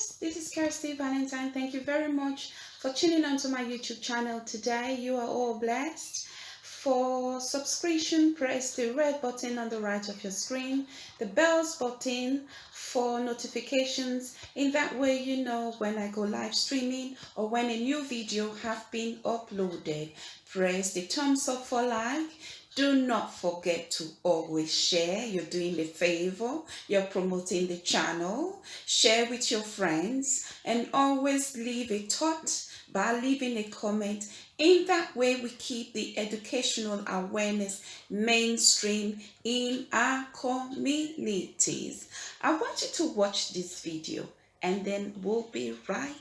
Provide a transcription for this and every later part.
guys, this is Kirsty Valentine. Thank you very much for tuning on to my YouTube channel today. You are all blessed. For subscription, press the red button on the right of your screen, the bells button for notifications. In that way, you know when I go live streaming or when a new video have been uploaded. Press the thumbs up for like do not forget to always share. You're doing the favor. You're promoting the channel. Share with your friends and always leave a thought by leaving a comment. In that way, we keep the educational awareness mainstream in our communities. I want you to watch this video and then we'll be right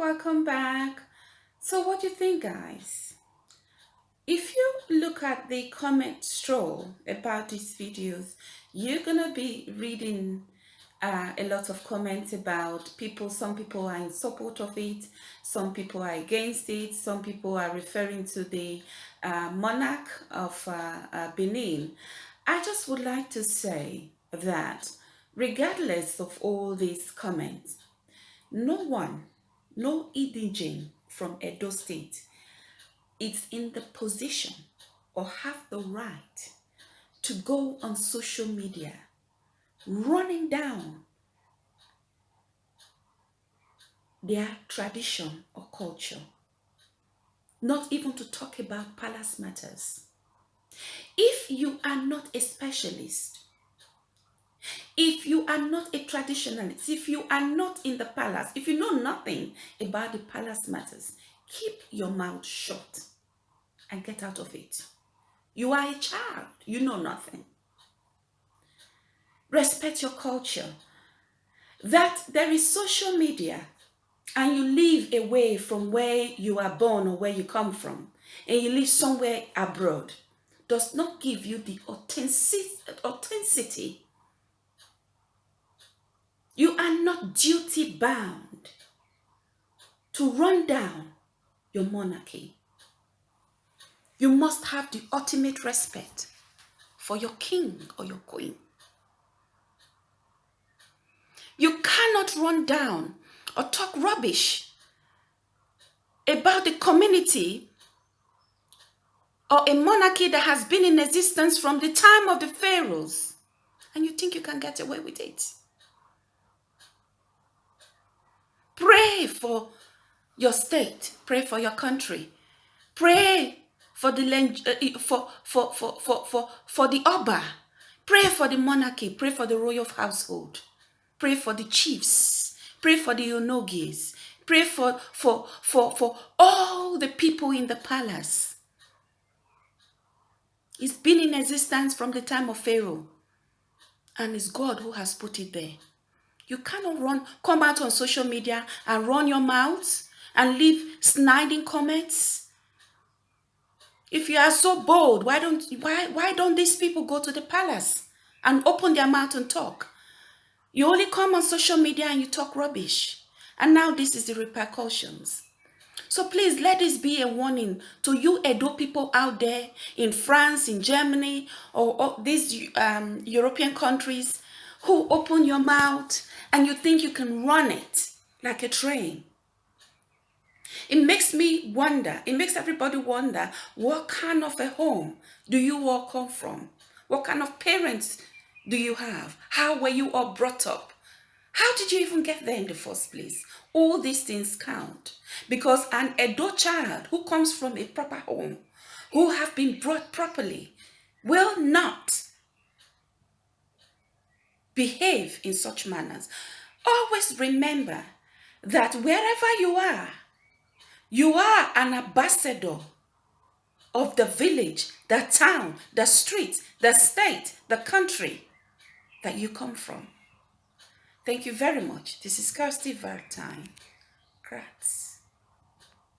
welcome back. So what do you think guys? If you look at the comment stroll about these videos, you're gonna be reading uh, a lot of comments about people. Some people are in support of it, some people are against it, some people are referring to the uh, monarch of uh, uh Benin. I just would like to say that regardless of all these comments, no one, no indigene from Edo State is in the position or have the right to go on social media running down their tradition or culture. Not even to talk about palace matters. If you are not a specialist, if you are not a traditionalist, if you are not in the palace, if you know nothing about the palace matters, keep your mouth shut and get out of it. You are a child, you know nothing respect your culture. That there is social media and you live away from where you are born or where you come from and you live somewhere abroad does not give you the authenticity. You are not duty bound to run down your monarchy. You must have the ultimate respect for your king or your queen. You cannot run down or talk rubbish about the community or a monarchy that has been in existence from the time of the pharaohs and you think you can get away with it. Pray for your state, pray for your country, pray for the uh, for, for, for, for, for, for the Oba, pray for the monarchy, pray for the royal household. Pray for the chiefs. Pray for the Onogies. Pray for, for, for, for all the people in the palace. It's been in existence from the time of Pharaoh. And it's God who has put it there. You cannot run, come out on social media and run your mouth and leave sniding comments. If you are so bold, why don't, why, why don't these people go to the palace and open their mouth and talk? You only come on social media and you talk rubbish. And now this is the repercussions. So please let this be a warning to you Edo people out there in France, in Germany, or, or these um, European countries who open your mouth and you think you can run it like a train. It makes me wonder, it makes everybody wonder, what kind of a home do you all come from? What kind of parents do you have? How were you all brought up? How did you even get there in the first place? All these things count because an adult child who comes from a proper home, who have been brought properly, will not behave in such manners. Always remember that wherever you are, you are an ambassador of the village, the town, the street, the state, the country that you come from. Thank you very much. This is Kirsty Valentine. Grazie.